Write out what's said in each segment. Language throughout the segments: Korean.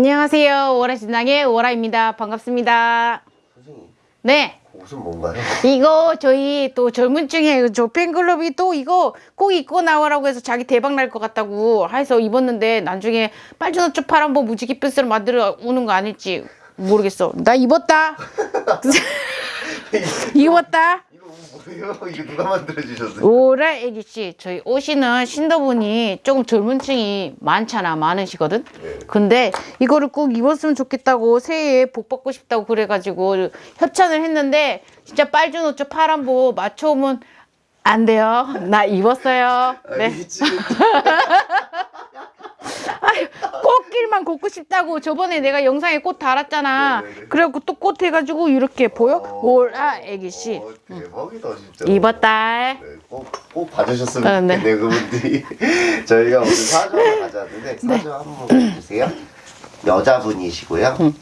안녕하세요. 오라신당의 오라입니다. 반갑습니다. 선생님, 네. 옷은 뭔가요? 이거 저희 또 젊은 층에 저 팬클럽이 또 이거 꼭 입고 나오라고 해서 자기 대박 날 것 같다고 해서 입었는데 나중에 빨주노초 파란 뭐 무지개 뼈스를 만들어 오는 거 아닐지 모르겠어. 나 입었다. 입었다. 뭐예요? 이거 누가 만들어 주셨어요? 오라 애기씨 저희 오시는 신도분이 조금 젊은 층이 많잖아 많으시거든 네. 근데 이거를 꼭 입었으면 좋겠다고 새해에 복 받고 싶다고 그래가지고 협찬을 했는데 진짜 빨주노초 파란보 맞춰오면 안 돼요 나 입었어요 네 아유, 꽃길만 걷고 싶다고 저번에 내가 영상에 꽃 달았잖아 네네네. 그래갖고 또 꽃 해가지고 이렇게 보여? 어, 오라 애기씨 어, 대박이다 진짜. 입었다 네, 꼭, 꼭 봐주셨으면 어, 네. 좋겠네요 그분들이. 저희가 오늘 사주 하나 가져왔는데 사주 한번 보여주세요. 여자분이시고요. 응.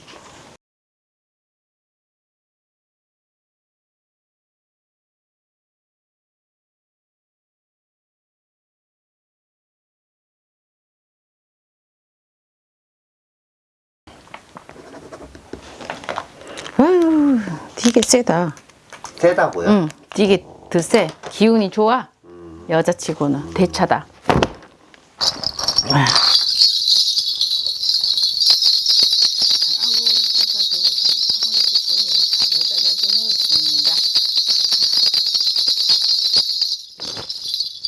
되게 세다 세다고요? 응, 되게 드세. 기운이 좋아. 여자치고는 대차다. 아.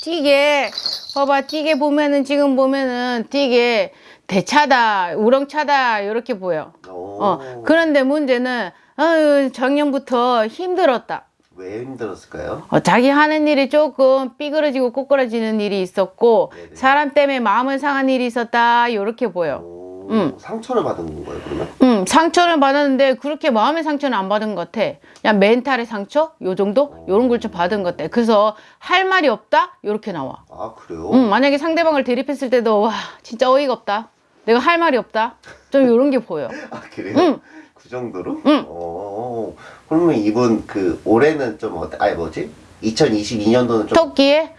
되게 봐봐 되게 보면은 지금 보면은 되게 대차다 우렁차다 이렇게 보여 오. 어 그런데 문제는 아유 작년부터 힘들었다 왜 힘들었을까요? 어, 자기 하는 일이 조금 삐그러지고 꼬꾸라지는 일이 있었고 네네. 사람 때문에 마음을 상한 일이 있었다 이렇게 보여 오, 응. 상처를 받은 건가요 그러면? 음, 상처를 받았는데 그렇게 마음의 상처는 안 받은 것 같아 그냥 멘탈의 상처 요 정도 요런 걸 좀 받은 것 같아 그래서 할 말이 없다 요렇게 나와 아 그래요? 음, 만약에 상대방을 대립했을 때도 와 진짜 어이가 없다 내가 할 말이 없다 좀 요런 게 보여 아 그래요? 응. 그 정도로? 응. 어, 그러면 이분 그 올해는 좀 어때? 아니 뭐지? 2022년도는 좀 토끼에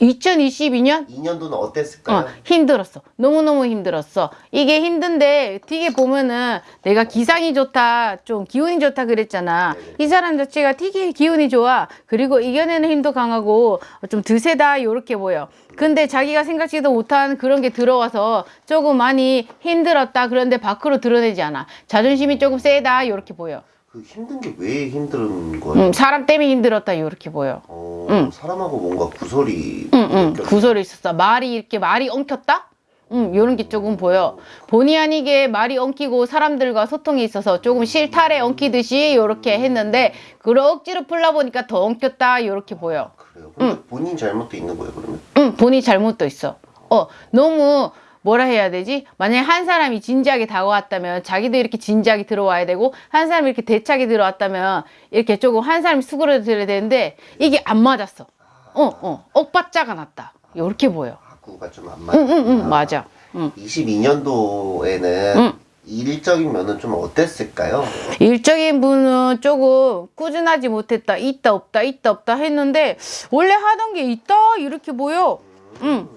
2022년 2년도는 어땠을까요? 어, 힘들었어. 너무너무 힘들었어. 이게 힘든데 되게 보면은 내가 기상이 좋다, 좀 기운이 좋다 그랬잖아. 네네. 이 사람 자체가 되게 기운이 좋아. 그리고 이겨내는 힘도 강하고 좀 드세다 요렇게 보여. 근데 자기가 생각지도 못한 그런 게 들어와서 조금 많이 힘들었다. 그런데 밖으로 드러내지 않아. 자존심이 조금 세다 요렇게 보여. 그 힘든 게 왜 힘든 거예요? 음, 사람 때문에 힘들었다 요렇게 보여. 어, 응. 사람하고 뭔가 구설이 응, 응. 구설이 있었어. 말이 이렇게 말이 엉켰다? 응, 요런 게 조금 보여. 본의 아니게 말이 엉키고 사람들과 소통이 있어서 조금 실타래 엉키듯이 요렇게 했는데, 그걸 억지로 풀러보니까 더 엉켰다, 요렇게 보여. 그래요. 근데 본인 잘못도 있는 거예요 그러면? 응, 본인 잘못도 있어. 어, 너무, 뭐라 해야 되지? 만약에 한 사람이 진지하게 다가왔다면 자기도 이렇게 진지하게 들어와야 되고 한 사람이 이렇게 대차게 들어왔다면 이렇게 조금 한 사람이 수그러들어야 되는데 이게 안 맞았어. 어, 어, 억바짜가 났다. 요렇게 보여. 학구가 좀 안 맞아. 응, 응, 응, 맞아. 응. 22년도에는 응. 일적인 면은 좀 어땠을까요? 일적인 분은 조금 꾸준하지 못했다. 있다, 없다, 있다, 없다 했는데, 원래 하던 게 있다, 이렇게 보여. 응, 음,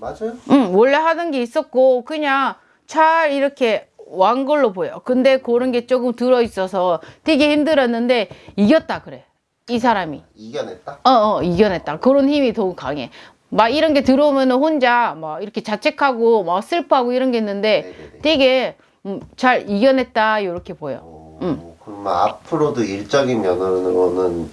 맞아요. 응, 원래 하던 게 있었고, 그냥 잘 이렇게 완 걸로 보여. 근데 그런 게 조금 들어있어서 되게 힘들었는데, 이겼다, 그래. 이 사람이. 이겨냈다. 어, 어, 이겨냈다. 그런 힘이 더욱 강해. 막 이런 게 들어오면 혼자 막 이렇게 자책하고 막 슬퍼하고 이런 게 있는데 네네네. 되게 음, 잘 이겨냈다 이렇게 보여. 어, 응. 그러면 앞으로도 일적인 면으로는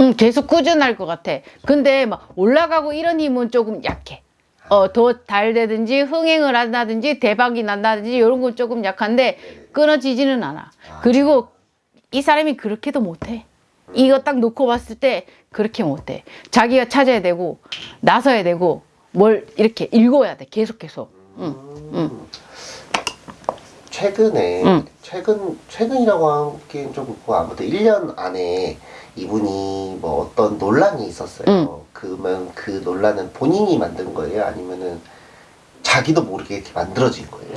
응, 계속 꾸준할 것 같아. 근데 막 올라가고 이런 힘은 조금 약해. 어, 더 달되든지 흥행을 한다든지 대박이 난다든지 이런 건 조금 약한데 끊어지지는 않아. 그리고 이 사람이 그렇게도 못해. 이거 딱 놓고 봤을 때 그렇게 못해. 자기가 찾아야 되고 나서야 되고 뭘 이렇게 읽어야 돼. 계속 계속. 응, 응. 최근에 응. 최근 최근이라고 하기엔 좀 그렇고 아무튼 1년 안에 이분이 뭐 어떤 논란이 있었어요. 응. 그러면 그 논란은 본인이 만든 거예요? 아니면은 자기도 모르게 이렇게 만들어진 거예요?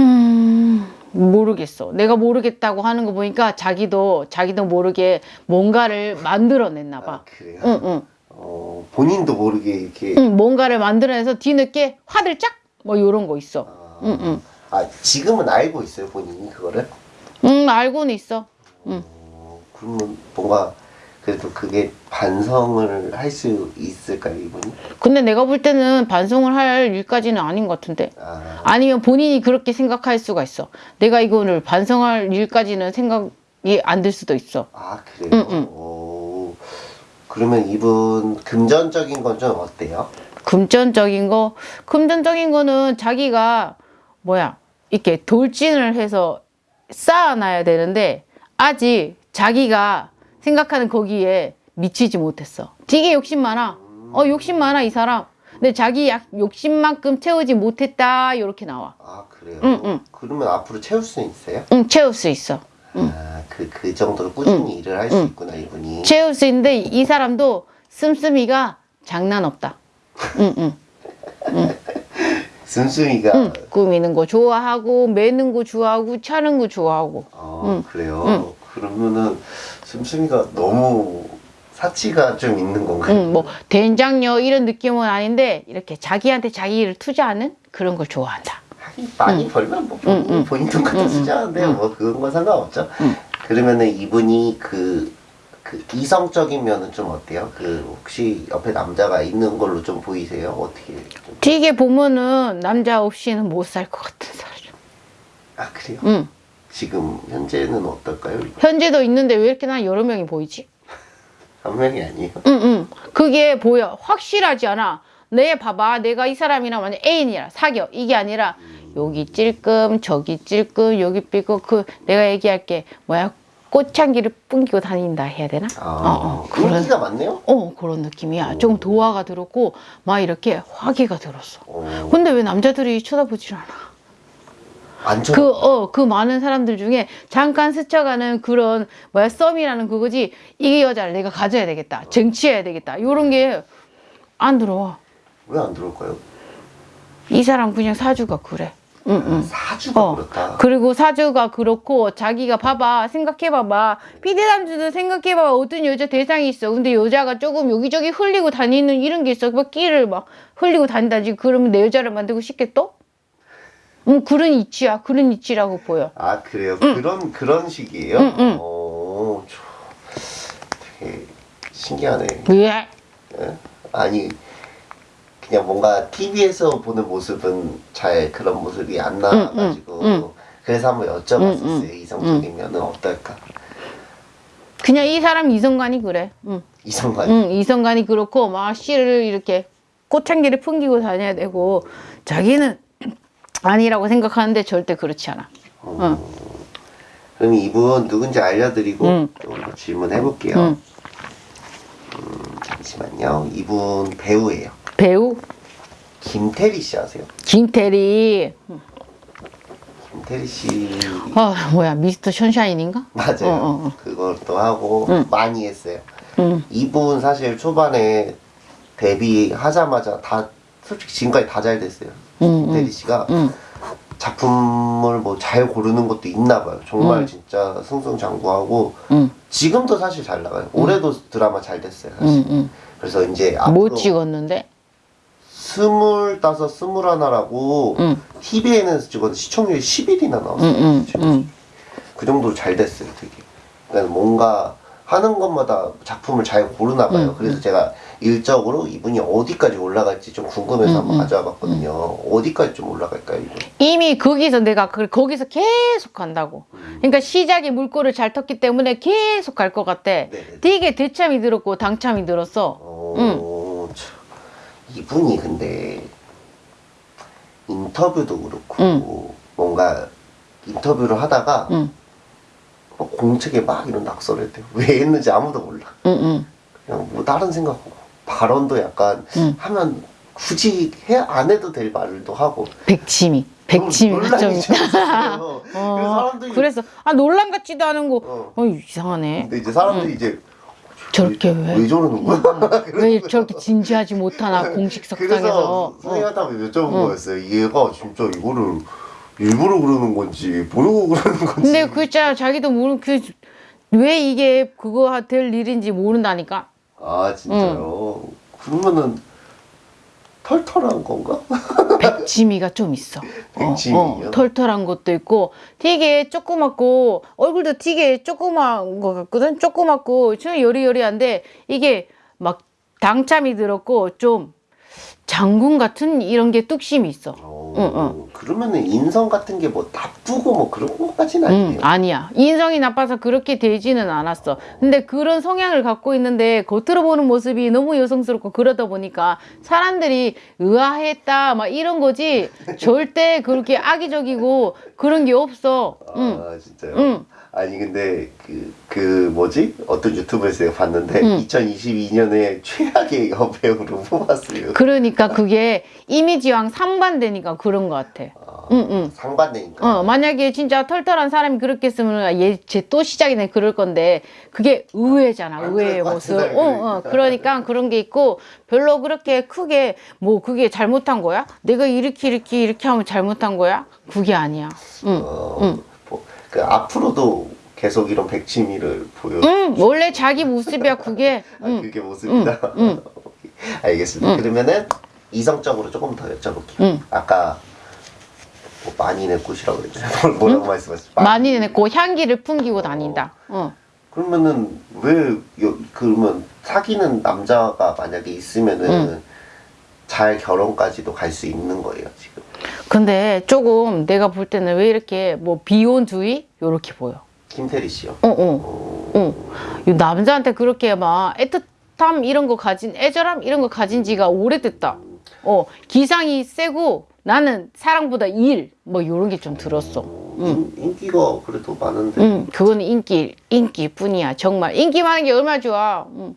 음, 모르겠어. 내가 모르겠다고 하는 거 보니까 자기도 자기도 모르게 뭔가를 만들어냈나 봐. 아, 그래요? 응, 응. 어, 본인도 모르게 이렇게 응, 뭔가를 만들어내서 뒤늦게 화들짝 뭐 요런 거 있어. 아, 응, 응. 아 지금은 알고 있어요 본인이 그거를? 응 알고는 있어. 응. 어, 그러면 뭔가 그래도 그게 반성을 할 수 있을까요 이분이? 근데 내가 볼 때는 반성을 할 일까지는 아닌 것 같은데. 아, 아니면 본인이 그렇게 생각할 수가 있어. 내가 이거를 반성할 일까지는 생각이 안들 수도 있어. 아 그래요? 응, 응. 오, 그러면 이분 금전적인 건 좀 어때요? 금전적인 거, 금전적인 거는 자기가 뭐야 이렇게 돌진을 해서 쌓아놔야 되는데 아직 자기가 생각하는 거기에 미치지 못했어. 되게 욕심 많아. 어 욕심 많아 이 사람. 근데 자기 약 욕심만큼 채우지 못했다 이렇게 나와. 아 그래요? 응, 응. 그러면 앞으로 채울 수는 있어요? 응 채울 수 있어. 아, 그, 그 정도로 꾸준히 일을 할수 응. 있구나, 이분이. 채울 수 있는데 이 사람도 씀씀이가 장난 없다. 응, 응, 씀씀이가, 응. 꾸미는 거 좋아하고 매는 거 좋아하고 차는 거 좋아하고. 어, 그래요? 그러면은, 씀씀이가 너무 사치가 좀 있는 건가요? 응, 뭐 된장녀 이런 느낌은 아닌데 이렇게 자기한테 자기 일을 투자하는 그런 걸 좋아한다. 하긴 많이 벌면 뭐 본인, 응, 응. 본인 돈 갖다 응, 쓰자는데 응. 뭐 그건 건 상관없죠. 응. 그러면은 이분이 그, 그 이성적인 면은 좀 어때요? 그 혹시 옆에 남자가 있는 걸로 좀 보이세요? 어떻게 좀... 되게 보면은 남자 없이는 못 살 것 같은 사람. 아 그래요? 응. 지금 현재는 어떨까요? 현재도 있는데 왜 이렇게 난 여러 명이 보이지? 한 명이 아니에요. 응, 응. 그게 보여. 확실하지 않아. 내 봐봐. 내가 이 사람이랑 만약 애인이라 사겨. 이게 아니라 여기 찔끔, 저기 찔끔, 여기 삐고 그 내가 얘기할게. 뭐야? 꽃향기를 뿜기고 다닌다 해야 되나? 아, 어, 어, 그런 끈기가 많네요. 어 그런 느낌이야. 조금 도화가 들었고 막 이렇게 화기가 들었어. 어, 근데 왜 남자들이 쳐다보질 않아? 안 쳐. 그, 어, 그 많은 사람들 중에 잠깐 스쳐가는 그런, 뭐야, 썸이라는 그거지, 이 여자를 내가 가져야 되겠다. 쟁취해야 되겠다. 요런 게 안 들어와. 왜 안 들어올까요? 이 사람 그냥 사주가 그래. 응, 응. 사주가 어. 그렇다. 그리고 사주가 그렇고, 자기가 봐봐, 생각해봐봐. 피디남주도 생각해봐봐. 어떤 여자 대상이 있어. 근데 여자가 조금 여기저기 흘리고 다니는 이런 게 있어. 막 끼를 막 흘리고 다닌다지. 그러면 내 여자를 만들고 싶겠어? 음, 그런 이치야. 그런 이치라고 보여. 아 그래요? 그런 그런 식이에요? 응, 응. 어, 저, 되게 신기하네. 왜? 예? 아니 그냥 뭔가 TV에서 보는 모습은 잘 그런 모습이 안 나와가지고 응, 응. 그래서 한번 여쭤봤었어요. 응, 응. 이성적인 면은 어떨까? 그냥 이 사람 이성관이 그래. 응. 이성관. 응, 이성관이 그렇고 막 씨를 이렇게 꽃향기를 풍기고 다녀야 되고 자기는 아니라고 생각하는데 절대 그렇지 않아. 응. 그럼 이분 누군지 알려드리고 응. 또 질문해 볼게요. 응. 잠시만요. 이분 배우예요. 배우 김태리 씨 아세요? 김태리. 김태리 씨 아 뭐야 미스터 션샤인인가? 맞아요. 어, 어, 어. 그것도 하고 응. 많이 했어요. 응. 이분 사실 초반에 데뷔하자마자 다 솔직히 지금까지 다 잘 됐어요. 응, 김태리 씨가 응. 작품을 뭐 잘 고르는 것도 있나 봐요. 정말 응. 진짜 승승장구하고 응. 지금도 사실 잘 나가요. 올해도 드라마 잘 됐어요. 사실. 그래서 이제 앞으로 뭐 찍었는데? 스물다섯, 스물하나라고 응. TV에는 찍었는데 시청률이 10일이나 나왔어요. 응. 응. 응. 그 정도로 잘 됐어요, 되게. 그러니까 뭔가 하는 것마다 작품을 잘 고르나 봐요. 응, 그래서 제가 일적으로 이분이 어디까지 올라갈지 좀 궁금해서 응, 한번 응. 가져와 봤거든요. 어디까지 좀 올라갈까요, 이분? 이미 거기서 내가 그 거기서 계속 간다고. 그러니까 시작에 물꼬를 잘 텄기 때문에 계속 갈 것 같아. 네네. 되게 대참이 들었고 당참이 들었어. 어, 참. 이분이 근데 인터뷰도 그렇고 응. 뭔가 인터뷰를 하다가 응. 막 공책에 막 이런 낙서를 했대요. 왜 했는지 아무도 몰라. 응. 응. 그냥 뭐 다른 생각하고 발언도 약간 응. 하면 굳이 해 안 해도 될 말도 하고 백치미. 백치미가 좀 논란이 좀 있다. 있었어요. 그래서 어, 사람들이 그래서 아 논란 같지도 않은 거. 어. 어 이상하네. 근데 이제 사람들이 이제 저렇게 왜? 왜 저러는 거야? 왜 저렇게 진지하지 못하나 공식 석상에서. 그래서 어. 선생님한테 한번 여쭤본 거였어요. 얘가 진짜 이거를 일부러 그러는 건지 모르고 그러는 건지. 근데 그 진짜 자기도 모르 그왜 이게 그거 될 일인지 모른다니까. 아 진짜요? 그러면은 털털한 건가? 백지미가 좀 있어. 어, 백지미요? 어, 털털한 것도 있고 되게 조그맣고 얼굴도 되게 조그만 것 같거든. 조그맣고 좀 여리여리한데 이게 막 당참이 들었고 좀 장군 같은 이런 게 뚝심이 있어. 어, 응, 응. 그러면은 인성 같은 게 뭐 나쁘고 뭐 그런 것까지는 응, 아니에요. 아니야. 인성이 나빠서 그렇게 되지는 않았어. 근데 그런 성향을 갖고 있는데 겉으로 보는 모습이 너무 여성스럽고 그러다 보니까 사람들이 의아했다 막 이런 거지 절대 그렇게 악의적이고 그런 게 없어. 응. 아 진짜요? 응. 아니 근데 그, 그 뭐지? 어떤 유튜브에서 내가 봤는데 응. 2022년에 최악의 여배우로 뽑았어요. 그러니까 그게 이미지랑 상반되니까 그런 것 같아. 아, 응, 응. 상반되니까. 어, 만약에 진짜 털털한 사람이 그렇게 했으면 얘쟤 또 시작이네 그럴 건데 그게 의외잖아 안 의외의 모습. 어, 어, 그러니까 그런 게 있고 별로 그렇게 크게 뭐 그게 잘못한 거야? 내가 이렇게 이렇게 이렇게 하면 잘못한 거야? 그게 아니야. 응. 어, 응. 뭐, 그 앞으로도 계속 이런 백치미를 보여. 응, 원래 자기 모습이야 그게. 아, 응. 그게 모습이다. 응, 알겠습니다. 응. 그러면은 이성적으로 조금 더 여쭤볼게요. 응. 아까 뭐 많이 내 꽃이라고 그랬잖아요. 뭐라고 말씀하셨죠? 많이 내고 향기를 풍기고 다닌다. 어. 그러면은 왜 여, 그러면 사귀는 남자가 만약에 있으면은 응. 잘 결혼까지도 갈 수 있는 거예요 지금. 근데 조금 내가 볼 때는 왜 이렇게 뭐 비혼주의 요렇게 보여. 김태리 씨요. 어, 어. 어, 남자한테 그렇게 막 애틋함 이런 거 가진 애절함 이런 거 가진 지가 오래됐다. 어 기상이 세고 나는 사랑보다 일 뭐 요런 게 좀 들었어. 어, 응. 인, 인기가 그래도 많은데 응, 그거는 인기 인기뿐이야. 정말 인기 많은 게 얼마나 좋아. 응,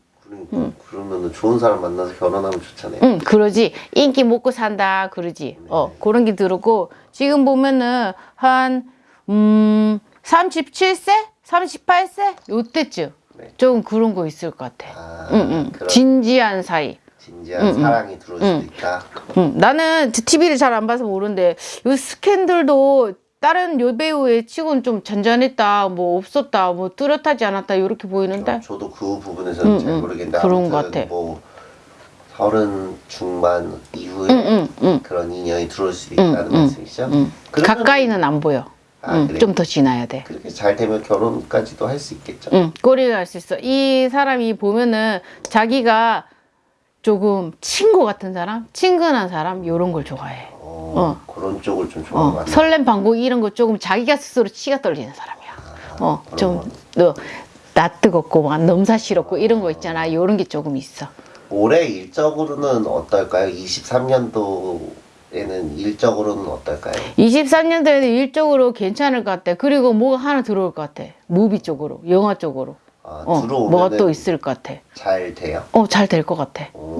그러니까 그러면은 좋은 사람 만나서 결혼하면 좋잖아요. 응 그러지. 인기 먹고 산다 그러지. 어 그런 게 들었고 지금 보면은 한 음, 37세, 38세 요때쯤 네. 좀 그런 거 있을 것 같아. 아, 응, 응. 진지한 사이. 진지한 응, 응. 사랑이 들어올 응. 수도 있다. 응, 나는 TV를 잘 안 봐서 모르는데 요 스캔들도 다른 여배우의 치고는 좀 잔잔했다, 뭐 없었다, 뭐 뚜렷하지 않았다 이렇게 보이는데. 저, 도 그 부분에서는 응, 잘 응. 모르겠는데 그런 것 같아. 뭐 서른 중반 이후에 응, 응, 응, 그런 인연이 들어올 수도 응, 있다는 응, 말씀이시죠? 가까이는 안 보여. 아, 응, 그래요? 좀더 지나야 돼. 그렇게 잘 되면 결혼까지도 할 수 있겠죠. 응, 꼬리가 갈수 있어. 이 사람이 보면은 자기가 조금 친구 같은 사람, 친근한 사람 이런 걸 좋아해. 어, 그런 쪽을 좀 좋아하는 것 어, 같아요. 설렘 방구 이런 거 조금 자기가 스스로 치가 떨리는 사람이야. 어, 좀, 너, 나 뜨겁고, 막 넘사시럽고 이런 거 있잖아. 요런 게 조금 있어. 올해 일적으로는 어떨까요? 23년도에는 일적으로는 어떨까요? 23년도에는 일적으로 괜찮을 것 같아. 그리고 뭐가 하나 들어올 것 같아. 무비 쪽으로, 영화 쪽으로. 아, 어, 들어오면 뭐가 또 있을 것 같아. 잘 돼요. 어, 잘 될 것 같아. 어,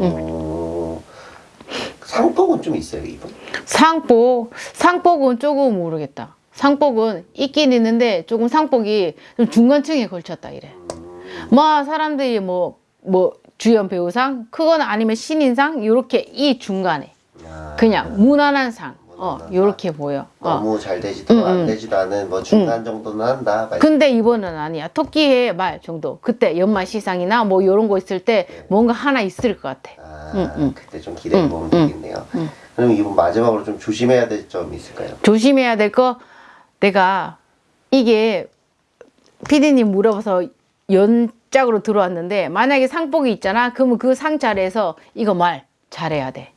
상복은 좀 있어요, 이분. 상복, 상복은 조금 모르겠다. 상복은 있긴 있는데 조금 상복이 좀 중간층에 걸쳤다 이래. 뭐 사람들이 뭐, 뭐 주연 배우상, 그거는 아니면 신인상, 요렇게 이 중간에. 아, 그냥 무난한 상. 어, 무난한 요렇게 보여. 어. 너무 잘 되지도 응, 안 응. 되지도 않은 뭐 중간 정도는 한다. 말씀. 근데 이번은 아니야. 토끼의 말 정도. 그때 연말 시상이나 뭐 요런 거 있을 때 뭔가 하나 있을 것 같아. 아, 응, 응. 그때 좀 기대해 보면 응, 응. 되겠네요. 그럼 이분 마지막으로 좀 조심해야 될 점이 있을까요? 조심해야 될 거 내가 이게 피디님 물어봐서 연짝으로 들어왔는데 만약에 상복이 있잖아 그러면 그 상 자리에서 이거 말 잘해야 돼.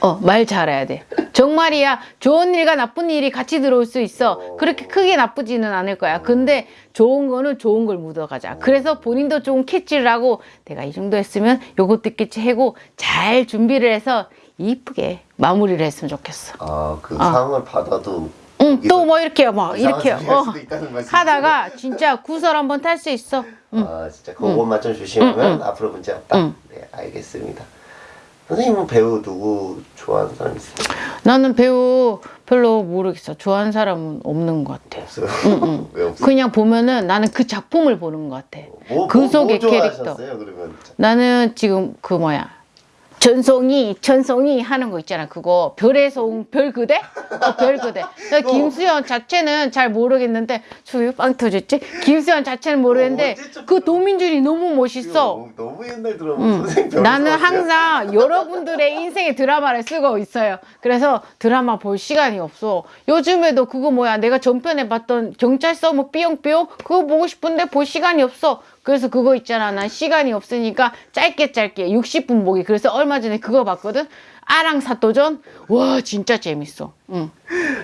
어, 말 잘해야 돼. 정말이야. 좋은 일과 나쁜 일이 같이 들어올 수 있어. 그렇게 크게 나쁘지는 않을 거야. 근데 좋은 거는 좋은 걸 묻어가자. 그래서 본인도 좀 캐치를 하고 내가 이 정도 했으면 요것도 있겠지 하고 잘 준비를 해서 이쁘게 마무리를 했으면 좋겠어. 아, 그 아. 상을 받아도 응, 또 뭐 이렇게 막 이상한 이렇게 할 어? 하다가 진짜 구설 한번 탈 수 있어. 응. 아, 진짜 그것만 좀 조심하면 응, 응. 앞으로 문제 없다. 응. 네, 알겠습니다. 선생님은 배우 누구 있어요? 나는 배우 별로 모르겠어. 좋아하는 사람은 없는 것 같아. 없어요. 왜 없어요? 그냥 보면은 나는 그 작품을 보는 것 같아. 뭐, 그 뭐, 속의 뭐 캐릭터. 좋아하셨어요, 그러면 나는 지금 그 뭐야 전송이 전송이 하는 거 있잖아 그거 별에서 온별 그대 어, 별 그대 나 김수현 자체는 잘 모르겠는데 저기 빵 터졌지 김수현 자체는 모르겠는데 어, 그 도민준이 너무 멋있어 너무, 옛날 드라마 응. 별로 나는? 항상 여러분들의 인생의 드라마를 쓰고 있어요. 그래서 드라마 볼 시간이 없어. 요즘에도 그거 뭐야 내가 전편에 봤던 경찰서 뭐 삐용삐용 그거 보고 싶은데 볼 시간이 없어. 그래서 그거 있잖아. 난 시간이 없으니까 짧게 짧게 60분 보기. 그래서 얼마 전에 그거 봤거든. 아랑사또전 와 진짜 재밌어. 응.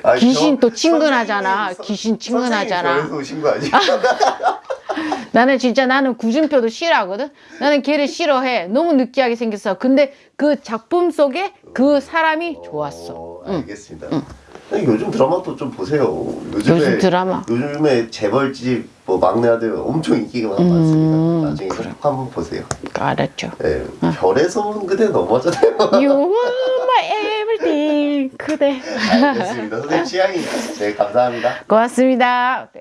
아니, 귀신 저- 또 친근하잖아. 선생님, 선- 귀신 친근하잖아. 나는 진짜 나는 구준표도 싫어하거든. 나는 걔를 싫어해. 너무 느끼하게 생겼어. 근데 그 작품 속에 그 사람이 좋았어. 어, 응. 알겠습니다. 아니, 요즘 드라마도 좀 보세요. 요즘에 요즘 드라마. 요즘에 재벌집 뭐 막내 아들 엄청 인기가 음, 많습니다. 나중에 꼭 한번 보세요. 알았죠. 예, 별에서 온 그대 너무하잖아요. You are my everything. 그대. 알겠습니다. 선생님 취향이 네 감사합니다. 고맙습니다. 네.